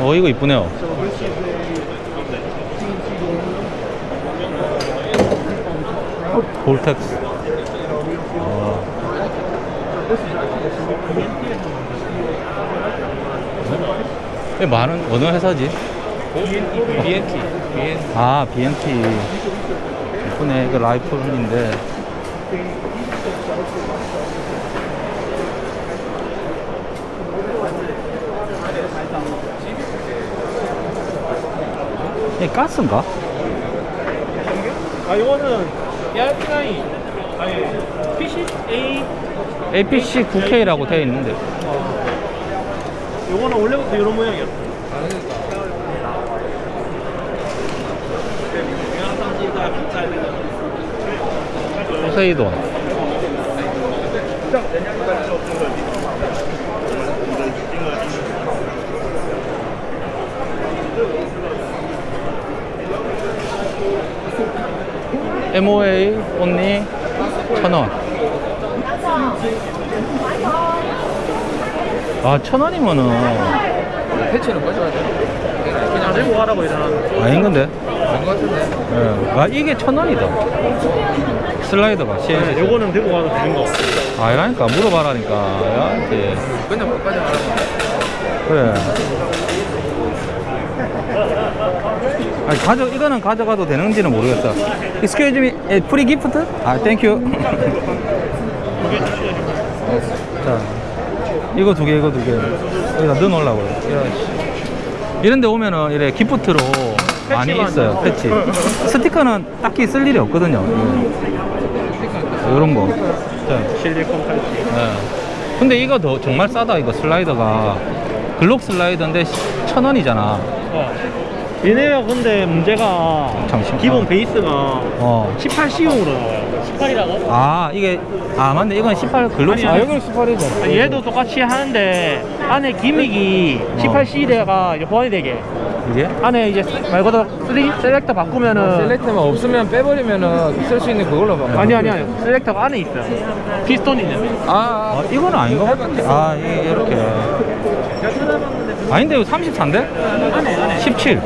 어 이거 이쁘네요 볼텍스 어. 이 많은 어느 회사지? BNT. BNT. 아 BMT 이쁘네 이거 라이플인데 이 가스인가? 아, 이거는 ARP9. 아니, PC A. APC 9K라고 되어 있는데 이거는 원래부터 이런 모양이었어. 포세이돈 MOA 온리 천원 아 천원이면은 패치는 꺼져야 돼. 그냥 들고 가라고 이러는. 아닌 건데 안것 같은데. 예. 아 이게 천원이다 슬라이더가 CNC 네, 요거는 들고 가도 되는 거. 아니라니까 물어봐라니까 야한테 그냥 못 가져가라. 그래 아니 가져 이거는 가져가도 되는지는 모르겠어 Excuse me, free gift? 아, thank you. 자, 이거 두 개, 이거 두 개. 여기다 넣어놓으려고. 이런 데 오면은 이래 기프트로 많이 있어요, 있어. 패치. 스티커는 딱히 쓸 일이 없거든요. 이런 거. 자, 실리콘 팔찌. 네. 근데 이거 더 정말 싸다 이거 슬라이더가 글록 슬라이더인데 천 원이잖아 어. 얘네가 근데 문제가 잠시만. 기본 어. 베이스가 어. 18C용으로 나와요. 18이라고? 아 이게 아 맞네 이건 18 글록 아니, 슬라이더. 이건 18이죠. 얘도 똑같이 하는데 안에 gimmick이 어. 18C대가 이제 보완이 되게 이게 안에 이제 말 그대로 3 selector 바꾸면은 select만 없으면 빼버리면은 쓸 수 있는 그걸로 봐. 아니 아니 아니 selector가 안에 있어요. 피스톤이 있는. 아, 아 이거는 아닌 것 같은데 아 이게 이렇게 아닌데 이거 34인데? 17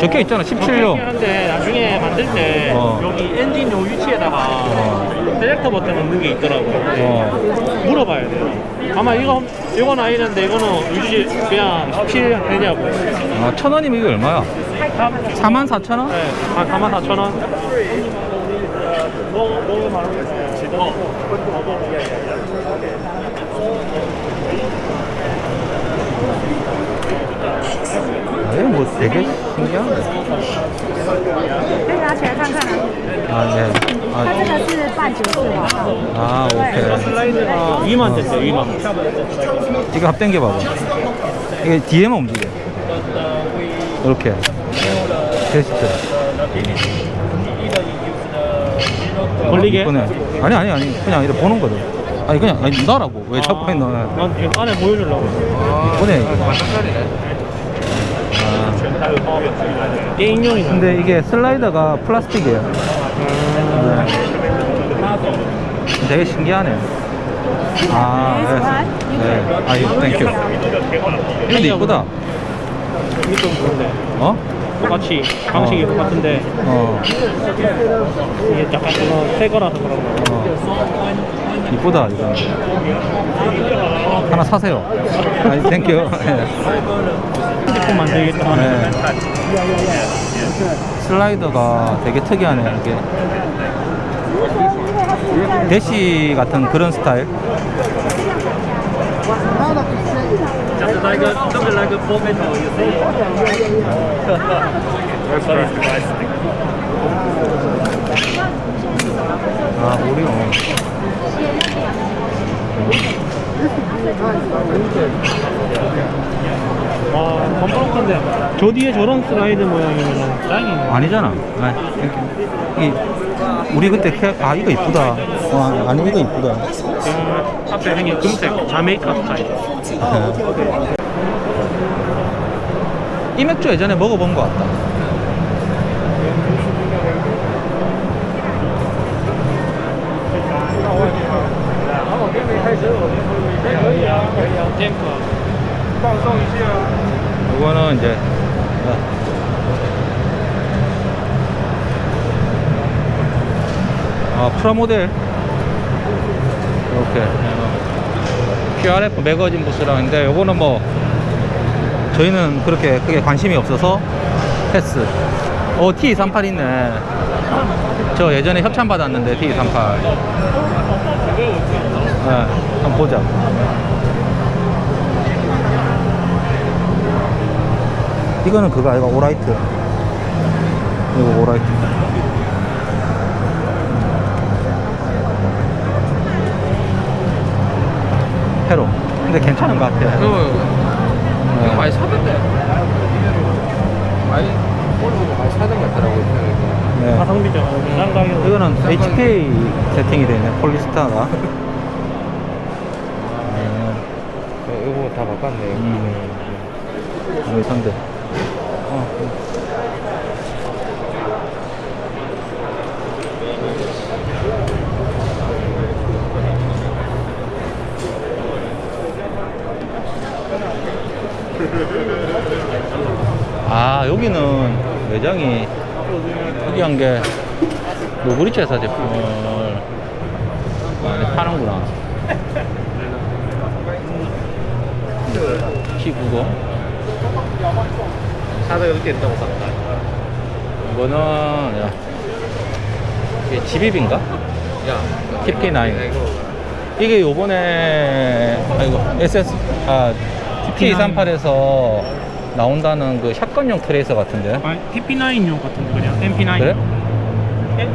적혀 있잖아 17용 한데 나중에 만들 때 어. 여기 엔진 요 위치에다가 어. selector 버튼 넣는 게 있더라고요. 어. 물어봐야 돼요. 아마 이거 이건 아니는데 이거는 유지 그냥 17 되냐고. 아 천원이면 이게 얼마야? 4만 4천 원? 네, 한 4만 4천 원. 뭐, 뭐 말하고 아, 2만. 이거 합 당겨 봐봐 이게 뒤에만 움직여 이렇게 게스트 걸리게? 아니 아니 아니 그냥 이렇게 보는 거든 아니 그냥 아니 나라고 왜 자꾸 해 너. 난 지금 안에 보여주려고. 반짝짜리네. 아, 게임용이네. 근데 이게 슬라이더가 플라스틱이에요 네. 되게 신기하네 아 네. 네. 아 이거 thank you 이거 이쁘다 이게 좀 그런데. 어? 똑같이 방식이 어. 똑같은데 어, 이게 약간 좀새 거라서 그런 거. 어. 이쁘다 이거 하나 사세요 아니 thank you 네. 핸드폰 만들겠다. 네. 슬라이더가 되게 특이하네 이게 대시 같은 그런 스타일 아 오리오 와, 컴프로컨데 저 뒤에 저런 슬라이드 모양이면 짱이네. 아니잖아 아, thank you. 이 우리 그때 캐... 아 이거 이쁘다 어, 아니 이거 이쁘다 음, 앞에 생긴 금색 자메이카 스타일. 이 맥주 예전에 먹어본 것 같다. 이거는 이제 아 프라모델 이렇게 어, QRF 매거진 부스랑 있는데 요거는 뭐 저희는 그렇게 크게 관심이 없어서 패스. 어 T38 있네. 저 예전에 협찬 받았는데 T38 네, 한번 보자. 이거는 그거 아이가 오라이트. 이거 오라이트 페로 근데 괜찮은 것 같아 이거 이거 많이 사던데. 많이 볼보고 많이 사던 것 같더라고요. 네. 가성비죠. 비싼 가격. 이거는 HK 세팅이 되네 폴리스타가 네, 이거 다 바꿨네. 음. 여기 선대 어. 아 여기는 매장이 특이한 게 노브리치 회사 제품을 많이 파는구나. T90 사다 여기 있다고 샀다. 이거는 야, 이게 집입인가? 야, TP9 이거. 이게 요번에 아이고 SS 아 TP38에서 나온다는 그 샷건용 트레이서 같은데 아니, TP9용 같은데 그냥 MP9. 그래?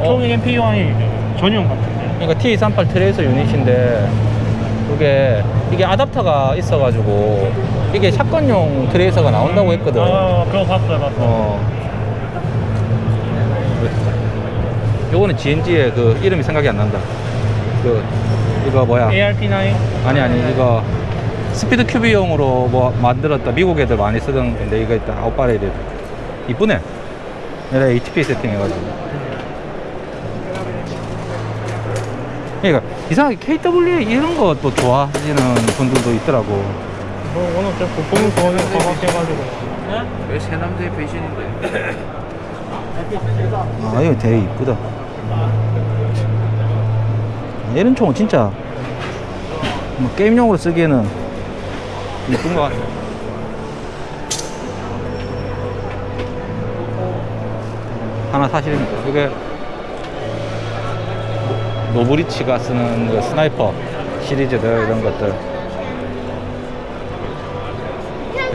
총액 MP9 전용 같은데. 그러니까 T38 트레이서 유닛인데 이게 이게 아답터가 있어가지고 이게 샷건용 트레이서가 나온다고 했거든 아, 그거 봤어요, 봤어요. 어. 요거는 GNG의 그 이름이 생각이 안 난다. 그 이거 뭐야? ARP9. 아니 아니 이거 SpeedQB용으로 뭐 만들었다 미국 애들 많이 쓰던 건데 이거 일단 out barrel도 이쁘네. 내가 HP 세팅 해가지고. 그러니까 이상하게 KWA 이런 것도 좋아하시는 분들도 있더라고. 뭐, 오늘 저 부품 좋아하는 거 하셔가지고. 왜 새남자의 배신인데? 아 이거 되게 이쁘다 이런 총은 진짜 뭐 게임용으로 쓰기에는 이쁜 것 같아 하나 사실입니다 이게 노브리치가 쓰는 그 sniper 시리즈들 이런 것들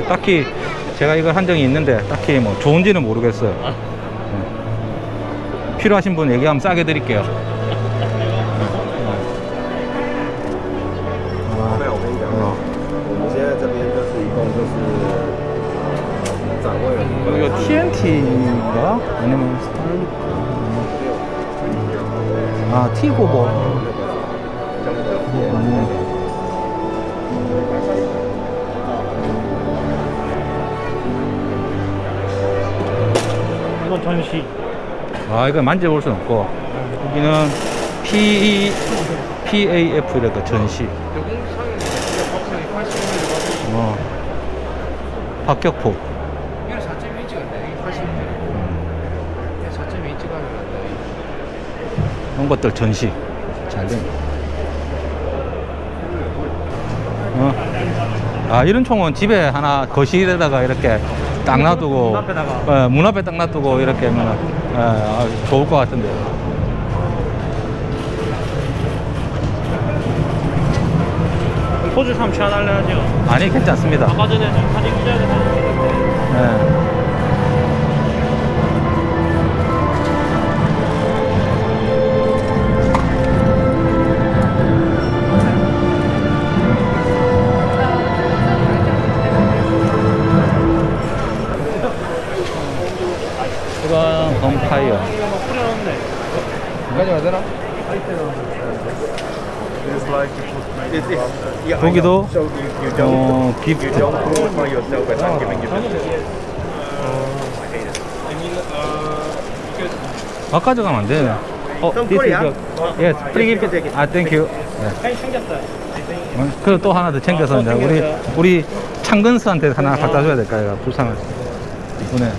딱히 제가 이걸 한 적이 있는데 딱히 뭐 좋은지는 모르겠어요 네. 필요하신 분 얘기하면 싸게 드릴게요. TNT인가? 아니면 아 T95. 음. 이건 전시. 아 이거 만져볼 수는 없고 여기는 P PAF라고 전시. 여공상이 박상이 80mm 어. 박격포. 이거 4.1인치 같네. 이게 80mm. 4.1인치 가면 이런 것들 전시 잘 된. 어. 아 이런 총은 집에 하나 거실에다가 이렇게 딱 놔두고 문 앞에다가. 예, 문 앞에 딱 놔두고 이렇게 하면 예, 아, 좋을 것 같은데. 포즈 참 취하달래 하죠. 아니 괜찮습니다. 아까 전에 저 사진 기자에서 예. It's, yeah, I 거기도 어, 기프트. 아 가져가면 안 되네. 어, this is your- yes, can gift. it. 아, thank you. 네. 어, 그리고 또 하나 더 챙겨서 아, 이제 또 우리. 우리 창근스한테 하나 갖다 줘야 될까 얘가 불쌍하지 이번에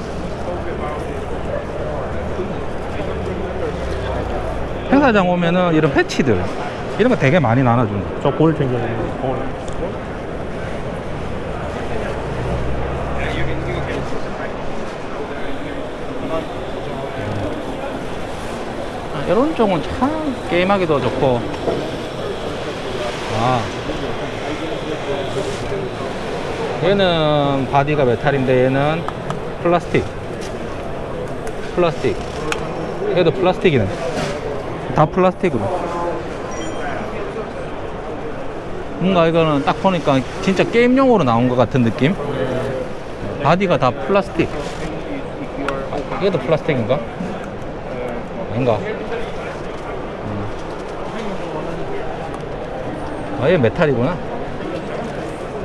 행사장 오면은 이런 패치들 이런 거 되게 많이 나눠준다. 저볼 챙겨주는 거. 아, 이런 쪽은 참 게임하기도 좋고. 아. 얘는 바디가 메탈인데 얘는 플라스틱. 플라스틱. 얘도 플라스틱이네 다 플라스틱으로 뭔가 이거는 딱 보니까 진짜 게임용으로 나온 것 같은 느낌 바디가 다 플라스틱 아, 얘도 플라스틱인가? 아닌가? 음. 아, 얘 메탈이구나.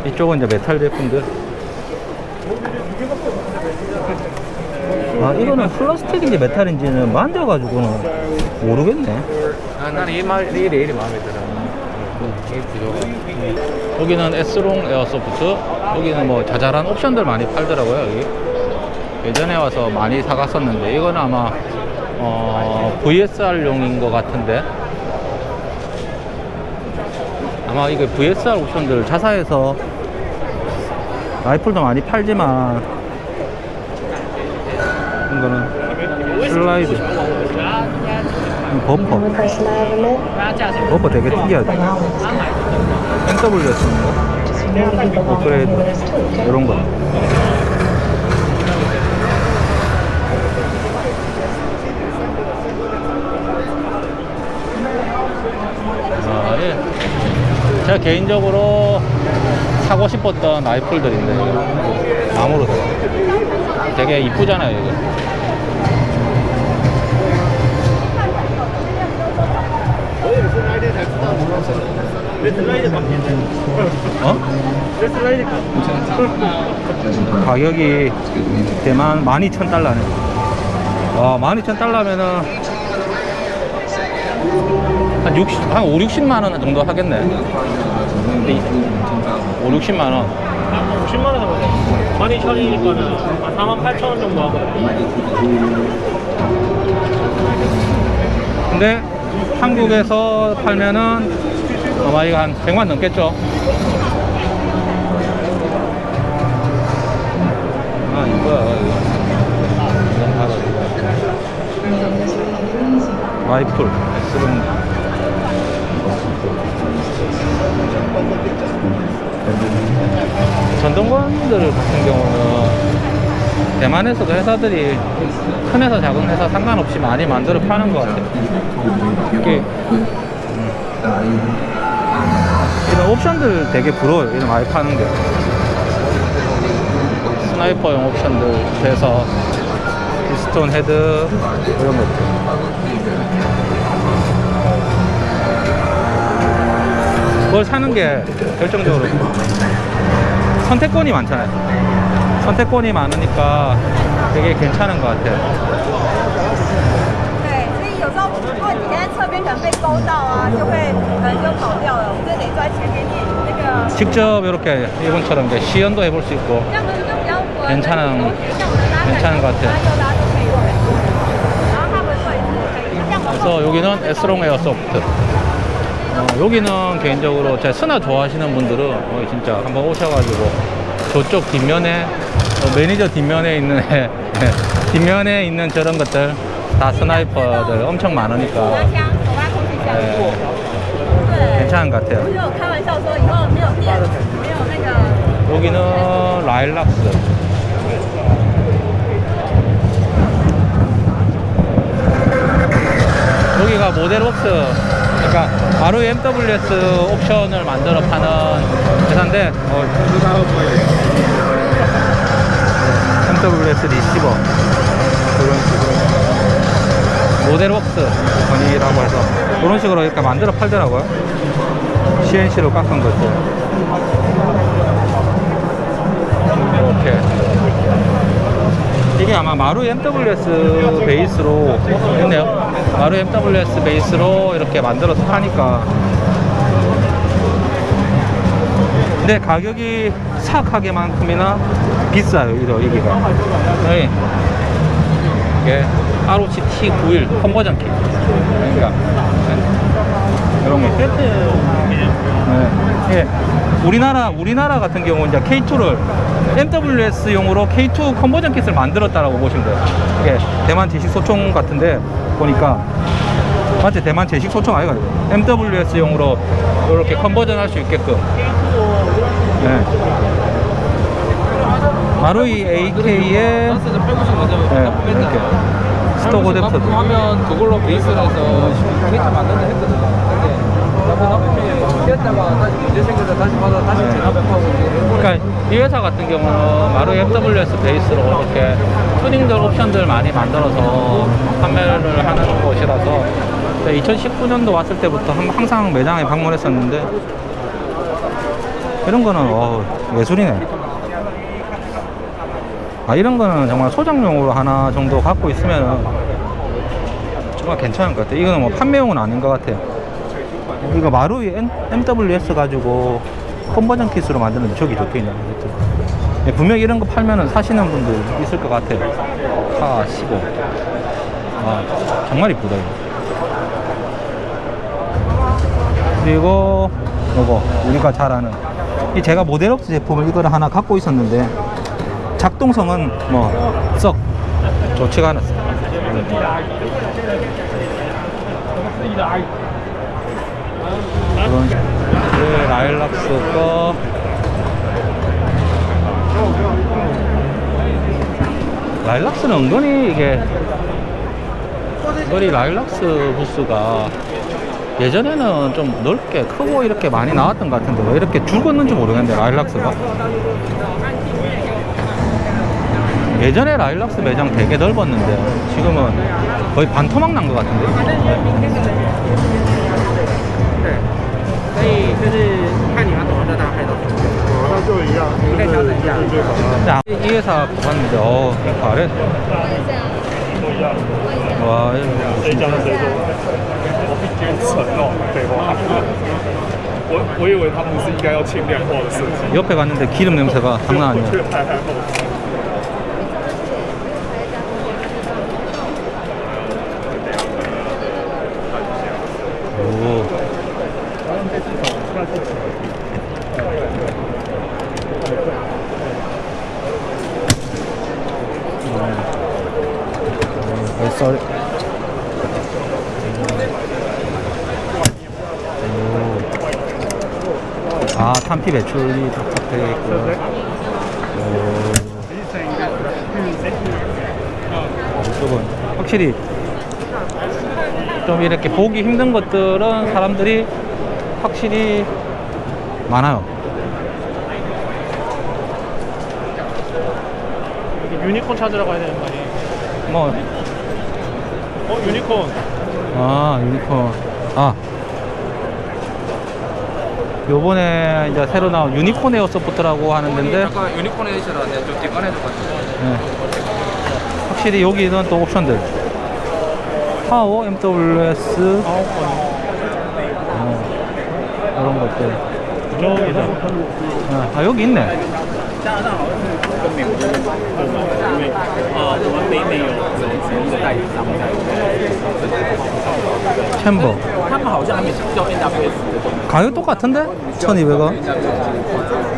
이쪽은 이제 메탈 제품들. 아, 이거는 플라스틱인지 메탈인지는 만져가지고는 모르겠네. 아, 나는 이 말, 이 레일이 마음에 들어. 이 구조가. 여기는 S롱 airsoft. 여기는 뭐 자잘한 옵션들 많이 팔더라고요, 여기. 예전에 와서 많이 사갔었는데, 이거는 아마, 어, VSR용인 것 같은데. 아마 이게 VSR 옵션들 자사에서 라이플도 많이 팔지만, 이거는 슬라이드. 이 범퍼. 범퍼 되게 특이하죠. NWS인가? 업그레이드 이런 거. 아, 예. 제가 개인적으로 사고 싶었던 라이플들인데 나무로 돼. 되게 이쁘잖아요 이거. 어? 가격이 대만 12,000달러네. 와, 12,000달러면은 한 60, 한 5, 60만 원 정도 하겠네. 근데 이- 5, 60만 원. 10만 원 정도. 12,000원이니까는 한 4만 8천 원 정도 하고. 근데 한국에서 팔면은 아마 이거 한 100만 넘겠죠? 아, 이거. 라이플, S롱. 전동건들 같은 경우는 대만에서도 회사들이 큰 회사, 작은 회사 상관없이 많이 만들어 파는 것 같아요. 이게 음. 이런 옵션들 되게 부러워요. 이런 많이 파는 게. 스나이퍼용 옵션들 돼서 피스톤 헤드 이런 것들. 그걸 사는 게 결정적으로 선택권이 많잖아요. 선택권이 많으니까 되게 괜찮은 것 같아요. 现在侧边可能被勾到啊，就会可能就跑掉了。我们就得坐在前面练那个， 직접 이렇게 이분처럼 이제 시연도 해볼 수 있고 这样子就比较稳。 괜찮은 尤其是像我们拉 괜찮은 것 같아요. 拉右拉就可以稳。然后他们位置可以，这样 그래서 여기는 S롱 에어소프트. 어, 여기는 개인적으로 제 스나 좋아하시는 분들은 어, 진짜 한번 오셔가지고 저쪽 뒷면에 어, 매니저 뒷면에 있는 애, 뒷면에 있는 저런 것들 다 스나이퍼들 엄청 많으니까 手拉枪，手拉空气枪。 네. 괜찮은 것 같아요. 여기는 라일락스. 여기가 모델웍스 그러니까 바로 MWS 옵션을 만들어 파는 회사인데 어, MWS 리시버 모델웍스 건이라고 해서 그런 식으로 이렇게 만들어 팔더라고요. CNC로 깎은 것들. 이렇게 이게 아마 마루 MWS 베이스로 있네요 마루 MWS 베이스로 이렇게 만들어서 파니까 근데 가격이 침착하게만큼이나 비싸요 이거 여기가 네. 이게 ROC T91 컨버전 킷 그러니까 네. 이런 거 네. 예. 우리나라 우리나라 같은 경우 이제 K2를 MWS용으로 K2 컨버전 킷을 만들었다라고 보시면 돼요. 이게 대만 제식 소총 같은데 보니까 맞지 대만 제식 소총 아이가 MWS용으로 이렇게 컨버전 할 수 있게끔. 네. 마루이 AK의 란스에서 150 먼저 네, 이렇게 스톡 어댑터도. 하면 그걸로 베이스를 해서 게이트 만든다 했거든요. 근데 나쁜 나쁜 뛰었다가 다시 문제 생겨서 다시 받아 다시 재납하고 그러니까 이 회사 같은 경우는 마루 MWS 베이스로 이렇게 튜닝들 옵션들 많이 만들어서 판매를 하는 곳이라서 2019년도 왔을 때부터 한- 항상 매장에 방문했었는데 이런 거는 어, 예술이네. 아 이런 거는 정말 소장용으로 하나 정도 갖고 있으면 정말 괜찮을 것 같아요. 이거는 뭐 판매용은 아닌 것 같아요. 이거 마루이 MWS 가지고 컨버전 킷으로 만드는 저기 적혀 있는 거죠. 예, 분명히 이런 거 팔면은 사시는 분들 있을 것 같아요. 카 15. 아, 정말 이쁘다, 이거. 그리고 요거, 우리가 잘 아는. 이 제가 모델업체 제품을 이거를 하나 갖고 있었는데, 작동성은 뭐, 썩 좋지가 않았어요. 그 라일락스 거 라일락스는 은근히 이게 은근히 라일락스 부스가 예전에는 좀 넓게 크고 이렇게 많이 나왔던 것 같은데 왜 이렇게 줄었는지 모르겠는데 라일락스가 예전에 라일락스 매장 되게 넓었는데 지금은 거의 반토막 난 것 같은데 所以就是看你要怎么热它拍到。那就一样，你可以调整一下。 자, 이 회사 봤는데, 어, 이거 아래. 와, 이거 谁讲的谁说？我比较沉哦，废话。我我以为他们是应该要轻量化的设计， 옆에 갔는데 기름 냄새가 장난 我 아니야. 배출이 탁탁 되어 있고요. 오. 이쪽은 확실히 좀 이렇게 보기 힘든 것들은 사람들이 확실히 많아요. 유니콘 찾으러 가야 되는 거 아니에요? 뭐, 어 유니콘. 아, 유니콘. 아. 요번에 이제 새로 나온 유니콘 에어 소프트라고 하는 데인데, 약간 유니콘 에디션한테 좀 뒷간에도 같이. 네. 확실히 여기는 또 옵션들. 파워, MWS, 어, 이런 것들. 저기다. 아, 아, 여기 있네. 呃，我们北美有有有一个代理商在， 챔버. 他们好像还没叫 NWS 的东西， 가격 똑같은데? 1200원?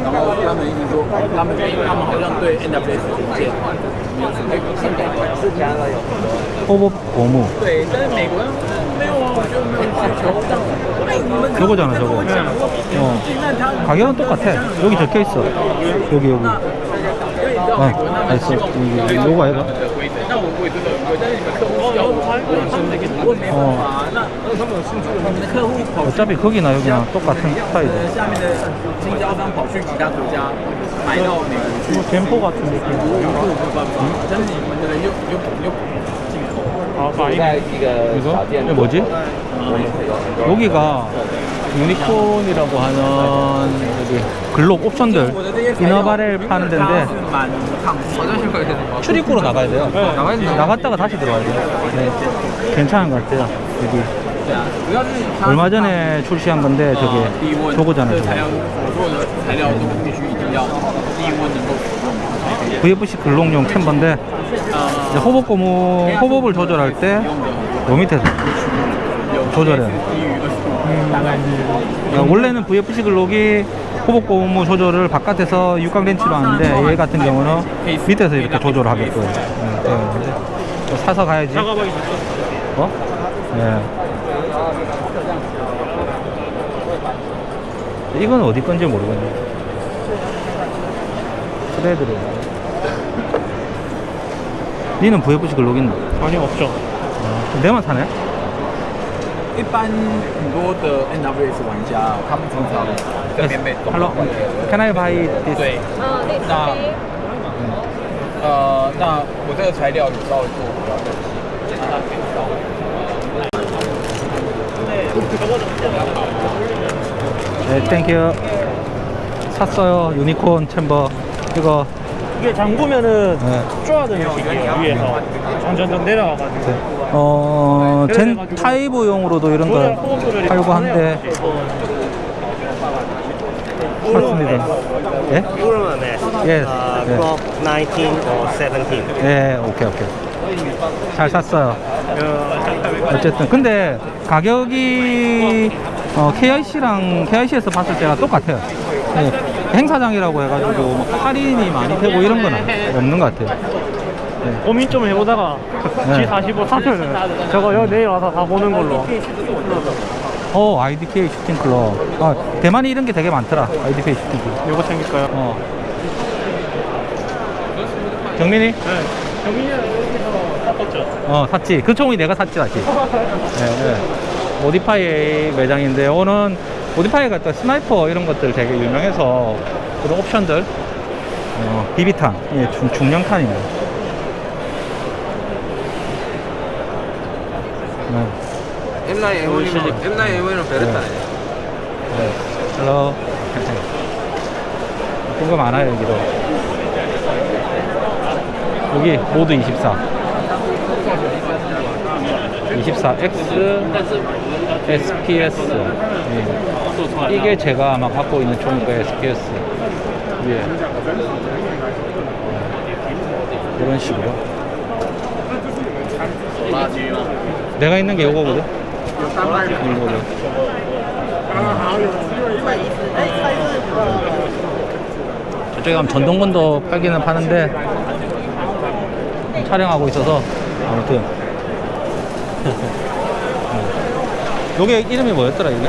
然后他们一直说他们他们好像对 NWS 零件没有什么新改观。 호법 고무. 对，但是美国人没有啊，我觉得没有需求。哎，你们 저거잖아 저거. 어. 가격은 똑같아. 여기 적혀있어. 여기 여기. 어 알았어. 여기 요거 해봐. 어. 어차피 거기나 여기나 똑같은 스타일이야. 뭐 젠포 같은 느낌. 아, 이거? 이거 뭐지? 아, 여기가 유니콘이라고 하는 글록 옵션들. 이너바렐 파는 데인데 출입구로 나가야 돼요. 네. 나갔다가 다시 들어와야 돼요. 네. 괜찮은 것 같아요 여기. 얼마 전에 출시한 건데 저게 저거잖아요 저거. 네. VFC 글록용 캠버인데 이제 호법 고무 호법을 조절할 때 요 밑에서 조절해 음, 원래는 VFC 글록이 호복 고무 조절을 바깥에서 육각 렌치로 하는데 얘 같은 경우는 밑에서 이렇게 조절을 하겠고요. 네, 사서 가야지. 어? 네. 이건 어디 건지 모르겠네. 트레드로 니는 VFC 글록 있나? 아니 없죠. 어, 내만 사네? 一般很多的 NWS 玩家，他们常常这边被动 Hello. Can I buy this? 对，嗯，那那这边呃，那我这个材料有稍微做比较东西，那它可以稍微 네, 땡큐. 샀어요. 유니콘 챔버. 이거. 이게 잠그면은 네. 쪼아드는 식이에요 위에서 점점점 내려가가지고 어, 젠 타이브용으로도 이런 거 팔고 한데 샀습니다. 예? Euro match. Yes. Uh, yes. Glock 19 or 17. 예, 오케이, 오케이. 잘 샀어요. 어쨌든. 근데 가격이 어, KIC랑 KIC에서 봤을 때가 똑같아요. 예, 행사장이라고 해가지고 뭐 할인이 많이 되고 이런 건 없는 것 같아요. 고민 좀 해보다가 네. G45 사면은 저거 여기 내일 와서 다 보는 걸로 어, IDK 슈팅 클럽. 아, 대만이 이런 게 되게 많더라. IDK 슈팅 클럽. 요거 챙길까요? 어. 경민이? 네 샀었죠 어, 샀지. 그 총이 내가 샀지, 다시. 네, 네. 오디파이 매장인데, 오는 오디파이가 또 스나이퍼 이런 것들 되게 유명해서 그런 옵션들, 어, 비비탄, 예, 중, 중량탄입니다. 네. M9A1은 M9A1은 베레타네. 네. Hello. 예쁜 거 많아요, 여기도. 여기 MOD 24. 24X SPS. 예. 이게 제가 아마 갖고 있는 거예요, SPS. 위에. 이런 식으로. 내가 있는 게 요거거든. 이거거든. 저쪽에 가면 전동건도 팔기는 파는데 촬영하고 있어서 아무튼 요게 이름이 뭐였더라 이게?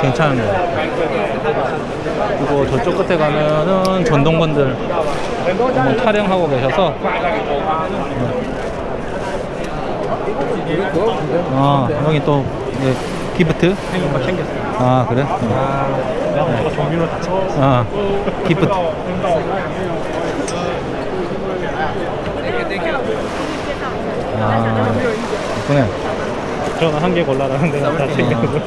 괜찮은 거 그리고 저쪽 끝에 가면은 전동건들 촬영하고 계셔서. 아 여기 또 네, 기프트? 아 그래? 쳐. 아. 기프트. 아 이쁘네 저는 한 개 골라라는데 다 챙겨서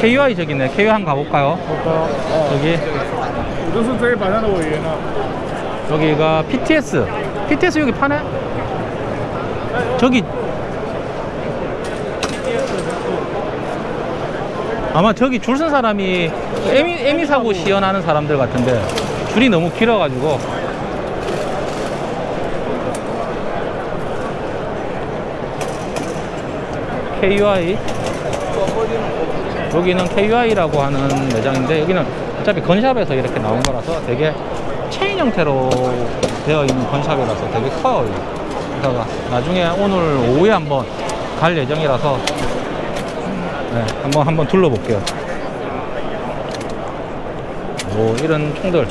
KY 저기 네. KY 한번 가볼까요? 볼까요? 어. 저기 바나나 여기가 PTS PTS 여기 파네? 저기. 아마 저기 줄 선 사람이 에미, 에미 사고 시연하는 사람들 같은데 줄이 너무 길어가지고. KUI 여기는 KUI라고 하는 매장인데 여기는 어차피 건샵에서 이렇게 나온 거라서 되게 체인 형태로 되어 있는 건샵이라서 되게 커요. 그래서 나중에 오늘 오후에 한번 갈 예정이라서 네, 한번 한번 둘러볼게요. 오 이런 총들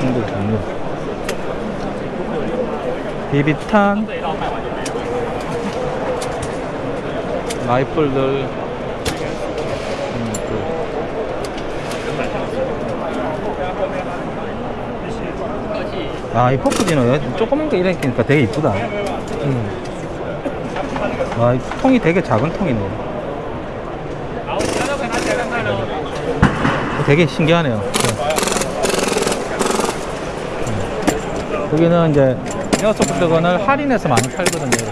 총들 종류 비비탄 라이플들. 아이 포크디는 조그만 게 이렇게니까 되게 이쁘다. 음. 아, 통이 되게 작은 통이네. 되게 신기하네요. 네. 음. 여기는 이제 에어소프트건을 할인해서 많이 팔거든요.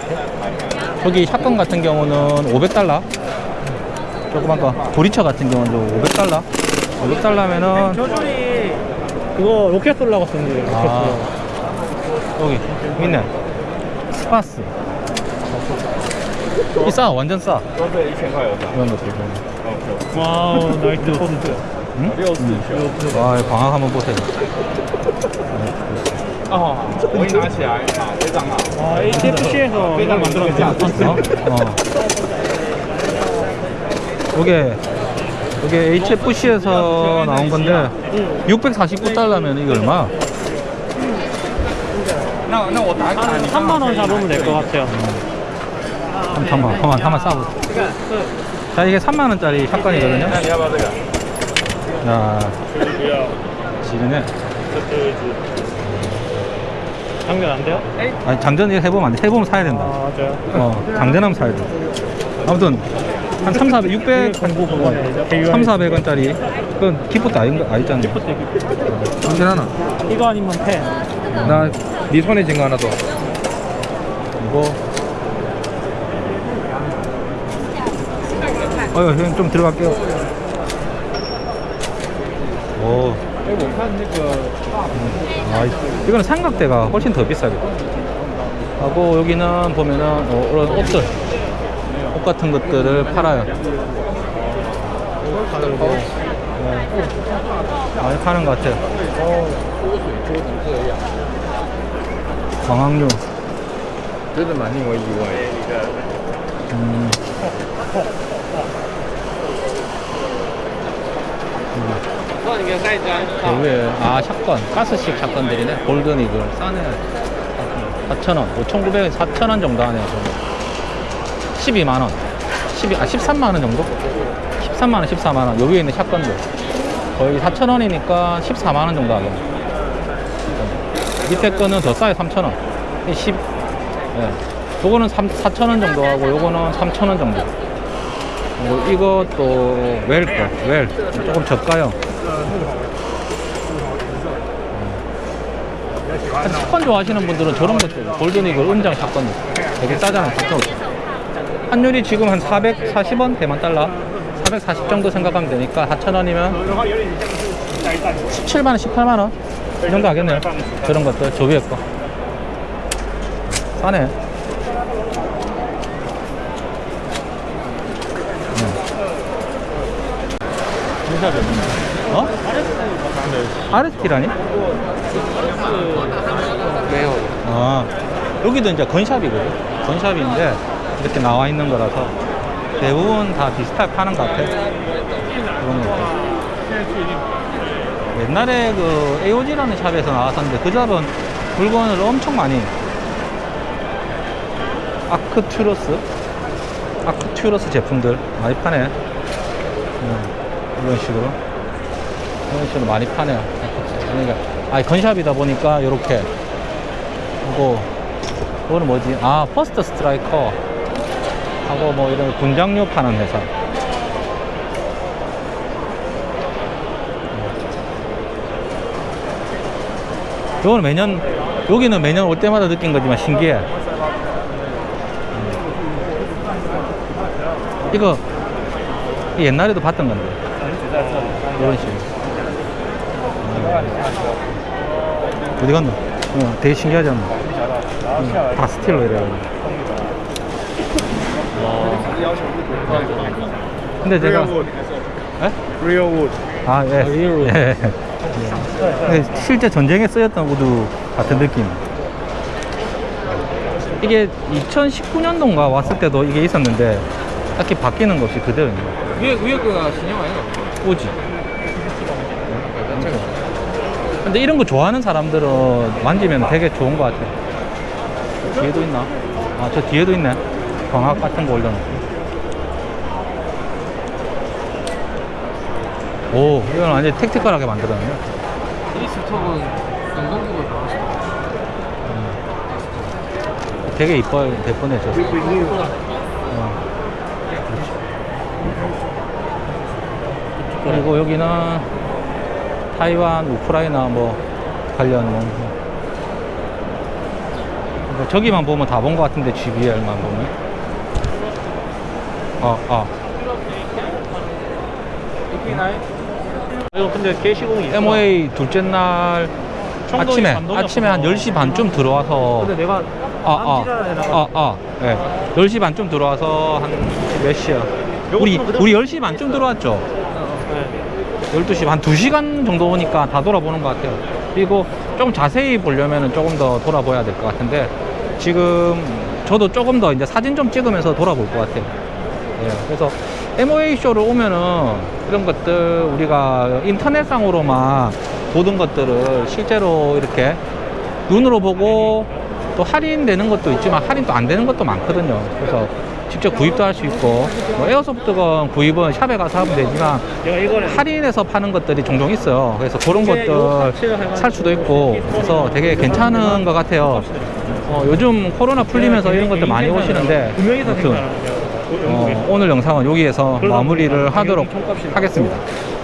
저기 샷건 같은 경우는 500달러. 조그만 거 도리처 같은 경우는 500달러. 500달러면은 저준이 그거 로켓 쏠라고 쓴데 로켓 아, 여기 있네. 스파스. 이싸 완전 싸. 이런 것들 와우 나이트 응? 응? 와 방학 한번 보세요. 哦，我一拿起来，好，非常好。 와, HFC에서 이걸 만들었어요. 어? 어. 요게, 요게 HFC에서 나온 건데, 649달러면 이게 얼마? 那那我打卡，你 3만 원 잡으면 될 것 같아요. 한번, 한번, 한번, 한번 싸보자. 자, 이게 3만원짜리 샷건이거든요. 那你要不要这个？ 야, 不要， 지르네. 장전 안 돼요? 아니 장전 해보면 안돼. 해보면 사야 된다. 아, 맞아요. 어 장전하면 사야 돼. 아무튼 한 3, 400, 600 정도 어, 3, 400원짜리. 그건 기프트 아닌, 아니잖아 기포트 장전 하나? 이거 아니면 펜 나네 손에 쥔거 하나 더. 이거. 어휴 형좀 들어갈게요. 오. 아, 이거는 삼각대가 훨씬 더 비싸겠다 하고 여기는 보면은 어, 이런 옷들 옷 같은 것들을 팔아요. 네. 많이 파는 것 같아요. 광학류. 그래도 많이 와 이거 음. 그 위에 아 샷건. 가스식 샷건들이네. 골든 이글. 싸네 4,000원. 5,900원 4,000원 정도 하네요 저는 12만원. 12, 아 13만원 정도? 13만원 14만원. 여기에 있는 샷건들. 거의 4,000원이니까 14만원 정도 하겠네. 밑에 거는 더 싸요 3,000원. 10 예. 요거는 3, 4,000원 정도 하고 요거는 3,000원 정도. 뭐 이것도 웰 거, 웰. 조금 저가요. 한 샷건 좋아하시는 분들은 저런 것들 골든 이글 은장 샷건들 되게 싸잖아요. 환율이 지금 한 440원 대만 달러? 440 정도 생각하면 되니까 4,000원이면 17만 원, 18만 원? 이 정도 하겠네요. 저런 것들. 저 위에 거. 싸네. 어? 아르티라니? 왜요? 아, 여기도 이제 건샵이거든. 건샵인데 이렇게 나와 있는 거라서 대부분 다 비슷하게 파는 것 같아. 그런 거. 옛날에 그 AOG라는 샵에서 나왔었는데 그 샵은 물건을 엄청 많이 아크튜러스 아크튜러스 제품들 많이 파네. 음, 이런 식으로 이런 식으로 많이 파네요. 그러니까 아 gun shop이다 보니까 이렇게 그리고 그거는 뭐지? 아 First Striker 하고 뭐 이런 군장류 파는 회사. 이거는 매년 여기는 매년 올 때마다 느낀 거지만 신기해. 음. 이거 이 옛날에도 봤던 건데 이런 식으로. 음. 어디 갔노? 어, 되게 신기하지 않나? 음, 다 steel로 이래가지고. 근데 제가 에? Real wood。 아, 예. 예. 예. 실제 전쟁에 쓰였던 wood 같은 느낌. 이게 2019년도인가 왔을 때도 이게 있었는데 딱히 바뀌는 것이 그대로입니다. 위에, 위에 거가 신형 아닌가? 오지. 근데 이런 거 좋아하는 사람들은 만지면 되게 좋은 것 같아. 뒤에도 있나? 아, 저 뒤에도 있네. 광학 같은 거 올려놓고. 오, 이건 완전 택티컬하게 만들었네. 이 스톡은 영동국을 나왔어. 되게 이뻐요. 예쁘네, 저. 어. 그렇죠. 그리고 여기는 타이완, 우크라이나 뭐 관련 뭐. 뭐 저기만 보면 다 본 것 같은데 GBR만 보면. 어, 어. 이거 근데 게시공이 있어. MOA 둘째 날 아침에 아침에 한 없어서. 10시 반쯤 들어와서 근데 내가 아, 아, 아, 아, 예. 10시 반쯤 들어와서 한 몇 시야? 우리, 우리 10시 반쯤 들어왔죠? 네. 12시, 한 2시간 정도 오니까 다 돌아보는 것 같아요. 그리고 조금 자세히 보려면 조금 더 돌아봐야 될 것 같은데, 지금 저도 조금 더 이제 사진 좀 찍으면서 돌아볼 것 같아요. 예, 그래서 MOA 쇼를 오면은 이런 것들 우리가 인터넷상으로만 보던 것들을 실제로 이렇게 눈으로 보고 또 할인되는 것도 있지만 할인도 안 되는 것도 많거든요. 그래서 직접 구입도 할 수 있고 뭐 에어소프트건 구입은 샵에 가서 하면 되지만 할인해서 파는 것들이 종종 있어요. 그래서 그런 것들 살 수도 있고 그래서 되게 괜찮은 것 같아요. 어, 요즘 코로나 풀리면서 이런 것들 많이 오시는데 아무튼. 어, 오늘 영상은 여기에서 마무리를 하도록 하겠습니다.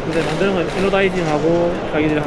근데 만드는 건 이노다이징하고 자기들이